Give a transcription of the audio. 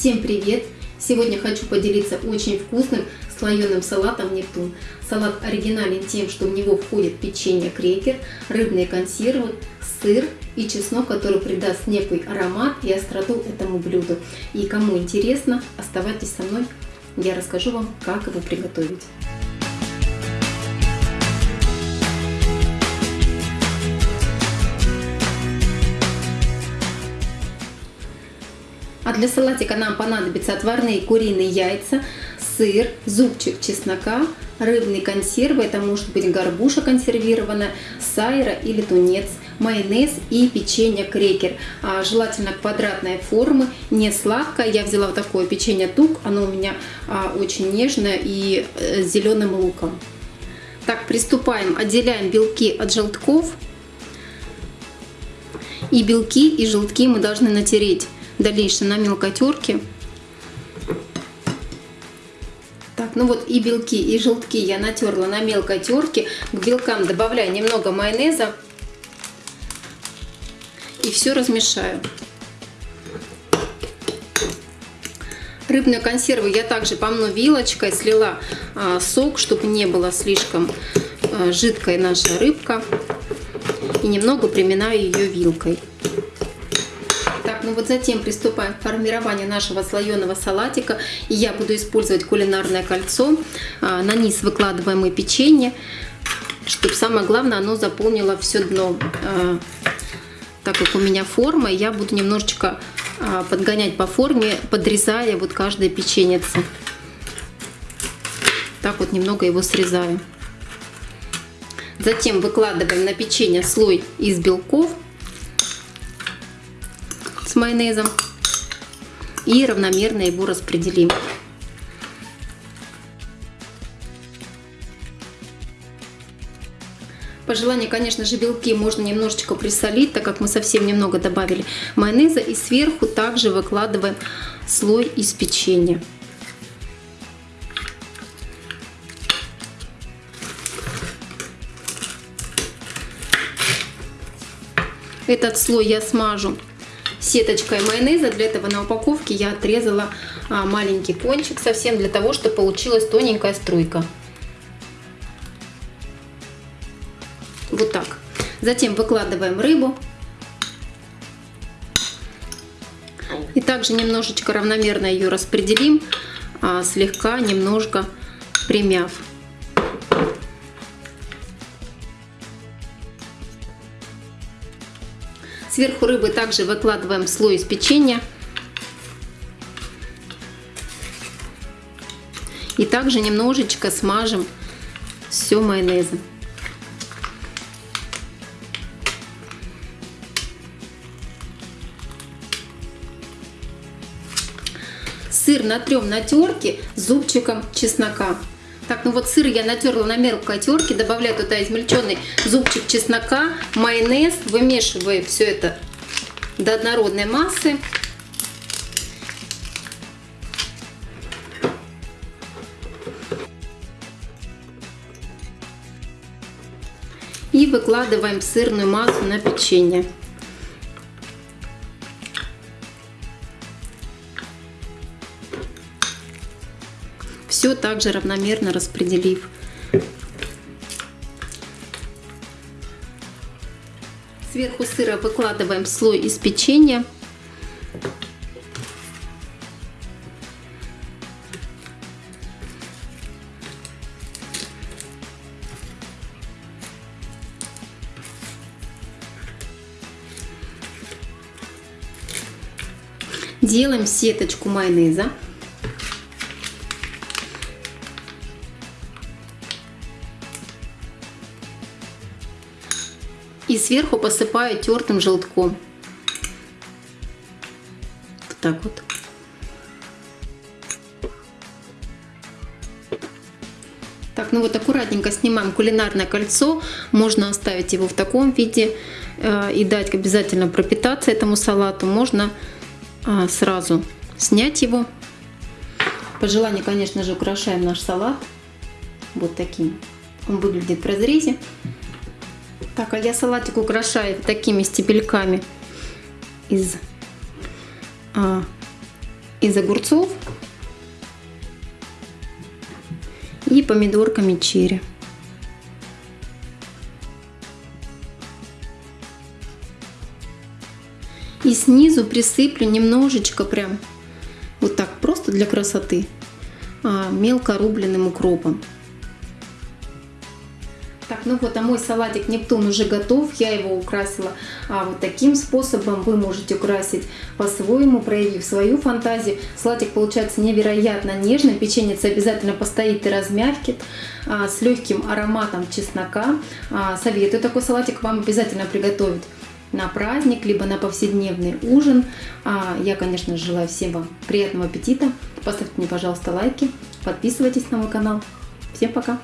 Всем привет! Сегодня хочу поделиться очень вкусным слоеным салатом Нептун. Салат оригинален тем, что в него входит печенье крекер, рыбные консервы, сыр и чеснок, который придаст некий аромат и остроту этому блюду. И кому интересно, оставайтесь со мной, я расскажу вам, как его приготовить. А для салатика нам понадобятся отварные куриные яйца, сыр, зубчик чеснока, рыбные консервы, это может быть горбуша консервированная, сайра или тунец, майонез и печенье крекер. А, желательно квадратной формы, не сладкое. Я взяла вот такое печенье тук, оно у меня а, очень нежное и э, с зеленым луком. Так, приступаем, отделяем белки от желтков. И белки и желтки мы должны натереть дальнейшее на мелкой терке. Так, ну вот и белки, и желтки я натерла на мелкой терке. К белкам добавляю немного майонеза. И все размешаю. Рыбную консерву я также помну вилочкой, слила а, сок, чтобы не было слишком а, жидкой наша рыбка. И немного приминаю ее вилкой. Ну вот затем приступаем к формированию нашего слоеного салатика. И я буду использовать кулинарное кольцо. А, на низ выкладываем мы печенье, чтобы самое главное оно заполнило все дно. А, так как у меня форма, я буду немножечко а, подгонять по форме, подрезая вот каждое печеньице. Так вот немного его срезаю. Затем выкладываем на печенье слой из белков майонезом и равномерно его распределим. По желанию, конечно же, белки можно немножечко присолить, так как мы совсем немного добавили майонеза. И сверху также выкладываем слой из печенья. Этот слой я смажу сеточкой майонеза. Для этого на упаковке я отрезала а, маленький кончик совсем для того, чтобы получилась тоненькая струйка. Вот так. Затем выкладываем рыбу. И также немножечко равномерно ее распределим, а, слегка немножко примяв. Сверху рыбы также выкладываем слой из печенья. И также немножечко смажем все майонезом. Сыр натрем на терке зубчиком чеснока. Так, ну вот сыр я натерла на мелкой терке, добавляю туда измельченный зубчик чеснока, майонез, вымешиваю все это до однородной массы. И выкладываем сырную массу на печенье. Все также равномерно распределив. Сверху сыра выкладываем слой из печенья. Делаем сеточку майонеза. И сверху посыпаю тертым желтком. Вот так вот. Так, ну вот аккуратненько снимаем кулинарное кольцо. Можно оставить его в таком виде э, и дать обязательно пропитаться этому салату. Можно э, сразу снять его. По желанию, конечно же, украшаем наш салат вот таким. Он выглядит в разрезе. Так, а я салатик украшаю такими стебельками из а, из огурцов и помидорками черри. И снизу присыплю немножечко прям вот так просто для красоты а, мелко рубленным укропом. Ну вот, а мой салатик Нептун уже готов. Я его украсила а, вот таким способом. Вы можете украсить по-своему, проявив свою фантазию. Салатик получается невероятно нежный. Печенец обязательно постоит и размягкит. А, с легким ароматом чеснока. А, советую такой салатик вам обязательно приготовить на праздник, либо на повседневный ужин. А я, конечно, желаю всем вам приятного аппетита. Поставьте мне, пожалуйста, лайки, подписывайтесь на мой канал. Всем пока!